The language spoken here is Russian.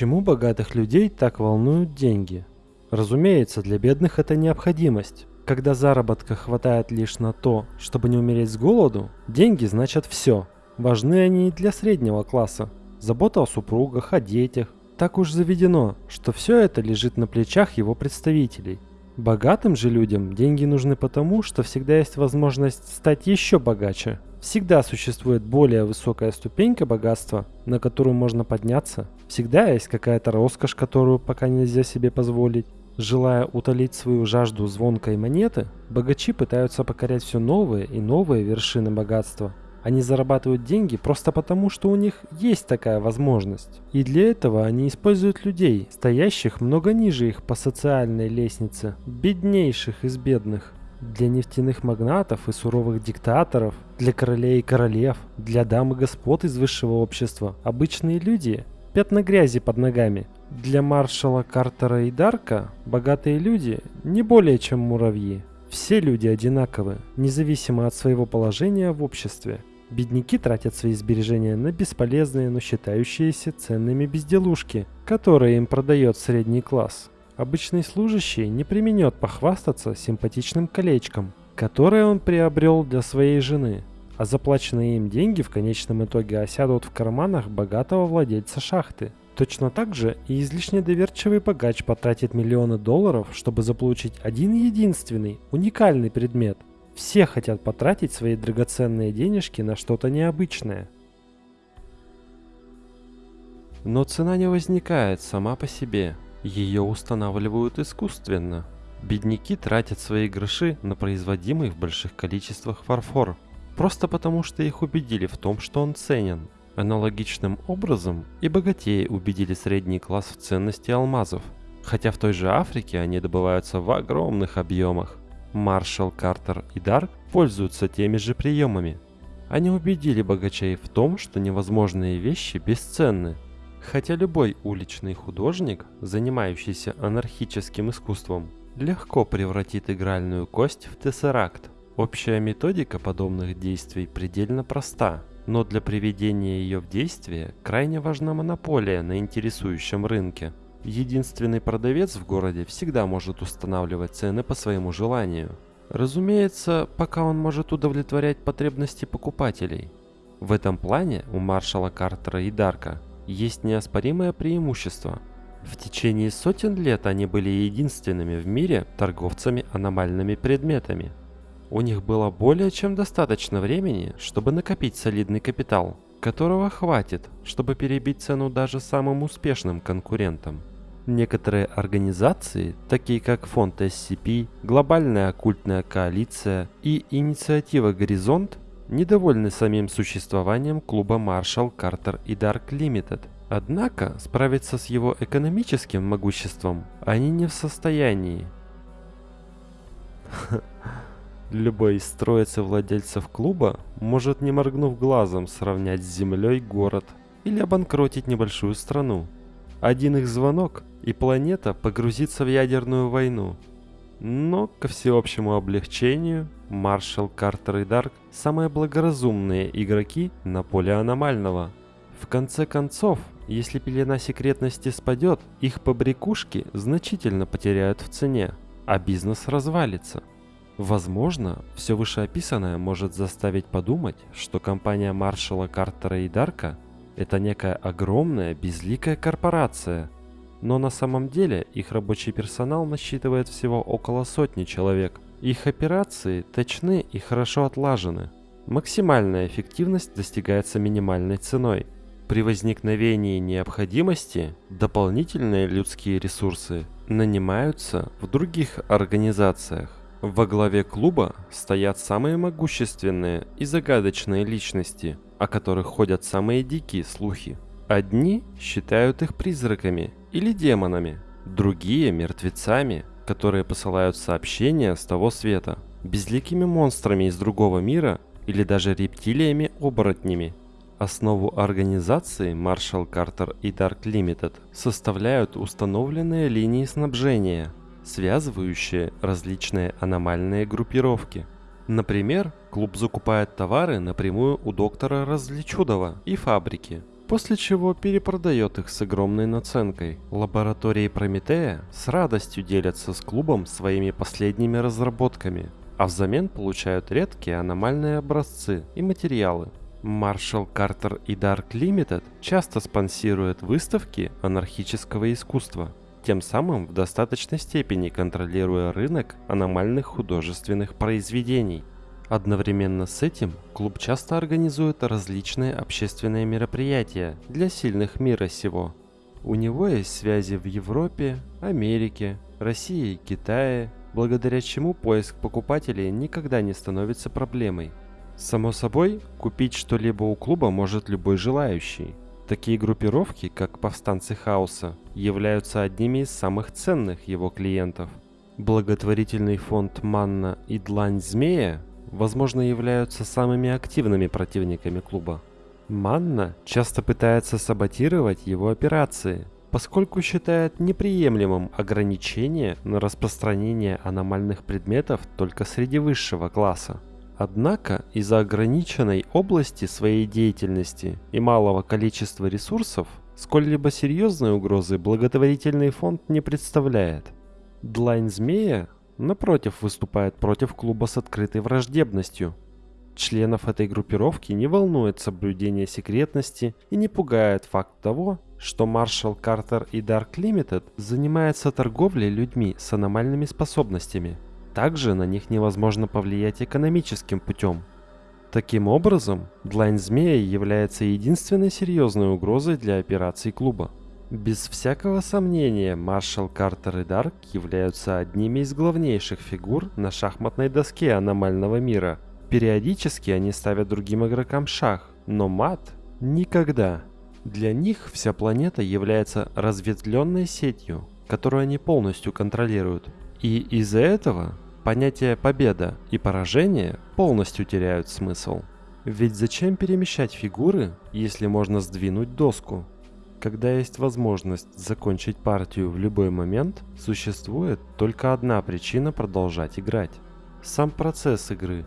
Почему богатых людей так волнуют деньги? Разумеется, для бедных это необходимость. Когда заработка хватает лишь на то, чтобы не умереть с голоду, деньги значат все. Важны они и для среднего класса. Забота о супругах, о детях. Так уж заведено, что все это лежит на плечах его представителей. Богатым же людям деньги нужны потому, что всегда есть возможность стать еще богаче. Всегда существует более высокая ступенька богатства, на которую можно подняться. Всегда есть какая-то роскошь, которую пока нельзя себе позволить. Желая утолить свою жажду звонкой монеты, богачи пытаются покорять все новые и новые вершины богатства. Они зарабатывают деньги просто потому, что у них есть такая возможность. И для этого они используют людей, стоящих много ниже их по социальной лестнице, беднейших из бедных. Для нефтяных магнатов и суровых диктаторов, для королей и королев, для дам и господ из высшего общества, обычные люди – пятна грязи под ногами. Для маршала Картера и Дарка богатые люди не более чем муравьи. Все люди одинаковы, независимо от своего положения в обществе. Бедняки тратят свои сбережения на бесполезные, но считающиеся ценными безделушки, которые им продает средний класс. Обычный служащий не применет похвастаться симпатичным колечком, которое он приобрел для своей жены, а заплаченные им деньги в конечном итоге осядут в карманах богатого владельца шахты. Точно так же и излишне доверчивый богач потратит миллионы долларов, чтобы заполучить один единственный, уникальный предмет – все хотят потратить свои драгоценные денежки на что-то необычное. Но цена не возникает сама по себе. Ее устанавливают искусственно. Бедняки тратят свои гроши на производимый в больших количествах фарфор, просто потому что их убедили в том, что он ценен. Аналогичным образом и богатеи убедили средний класс в ценности алмазов, хотя в той же Африке они добываются в огромных объемах. Маршал, Картер и Дарк пользуются теми же приемами. Они убедили богачей в том, что невозможные вещи бесценны. Хотя любой уличный художник, занимающийся анархическим искусством, легко превратит игральную кость в тессеракт. Общая методика подобных действий предельно проста, но для приведения ее в действие крайне важна монополия на интересующем рынке. Единственный продавец в городе всегда может устанавливать цены по своему желанию. Разумеется, пока он может удовлетворять потребности покупателей. В этом плане у маршала Картера и Дарка есть неоспоримое преимущество. В течение сотен лет они были единственными в мире торговцами аномальными предметами. У них было более чем достаточно времени, чтобы накопить солидный капитал, которого хватит, чтобы перебить цену даже самым успешным конкурентам. Некоторые организации, такие как фонд SCP, Глобальная оккультная коалиция и инициатива «Горизонт», недовольны самим существованием клуба Marshall, Carter и Dark Limited. Однако справиться с его экономическим могуществом они не в состоянии. Любой из троицы владельцев клуба может, не моргнув глазом, сравнять с землей город или обанкротить небольшую страну. Один их звонок, и планета погрузится в ядерную войну. Но, ко всеобщему облегчению, Маршал, Картер и Дарк – самые благоразумные игроки на поле аномального. В конце концов, если пелена секретности спадет, их побрякушки значительно потеряют в цене, а бизнес развалится. Возможно, все вышеописанное может заставить подумать, что компания Маршала, Картера и Дарка – это некая огромная безликая корпорация – но на самом деле их рабочий персонал насчитывает всего около сотни человек. Их операции точны и хорошо отлажены. Максимальная эффективность достигается минимальной ценой. При возникновении необходимости дополнительные людские ресурсы нанимаются в других организациях. Во главе клуба стоят самые могущественные и загадочные личности, о которых ходят самые дикие слухи. Одни считают их призраками или демонами, другие – мертвецами, которые посылают сообщения с того света, безликими монстрами из другого мира или даже рептилиями-оборотнями. Основу организации Marshall Carter и Dark Limited составляют установленные линии снабжения, связывающие различные аномальные группировки. Например, клуб закупает товары напрямую у доктора Различудова и фабрики, после чего перепродает их с огромной наценкой. Лаборатории Прометея с радостью делятся с клубом своими последними разработками, а взамен получают редкие аномальные образцы и материалы. Marshall Carter и Dark Limited часто спонсируют выставки анархического искусства, тем самым в достаточной степени контролируя рынок аномальных художественных произведений. Одновременно с этим клуб часто организует различные общественные мероприятия для сильных мира сего. У него есть связи в Европе, Америке, России Китае, благодаря чему поиск покупателей никогда не становится проблемой. Само собой, купить что-либо у клуба может любой желающий. Такие группировки, как повстанцы хаоса, являются одними из самых ценных его клиентов. Благотворительный фонд Манна и Длань Змея возможно, являются самыми активными противниками клуба. Манна часто пытается саботировать его операции, поскольку считает неприемлемым ограничение на распространение аномальных предметов только среди высшего класса. Однако из-за ограниченной области своей деятельности и малого количества ресурсов, сколь-либо серьезной угрозы благотворительный фонд не представляет. Длань змея напротив, выступает против клуба с открытой враждебностью. Членов этой группировки не волнует соблюдение секретности и не пугает факт того, что Маршал Картер и Dark Limited занимаются торговлей людьми с аномальными способностями. Также на них невозможно повлиять экономическим путем. Таким образом, Длайн Змея является единственной серьезной угрозой для операций клуба. Без всякого сомнения, маршал Картер и Дарк являются одними из главнейших фигур на шахматной доске аномального мира. Периодически они ставят другим игрокам шах, но мат – никогда. Для них вся планета является разветвленной сетью, которую они полностью контролируют. И из-за этого понятия победа и поражение полностью теряют смысл. Ведь зачем перемещать фигуры, если можно сдвинуть доску? Когда есть возможность закончить партию в любой момент, существует только одна причина продолжать играть. Сам процесс игры.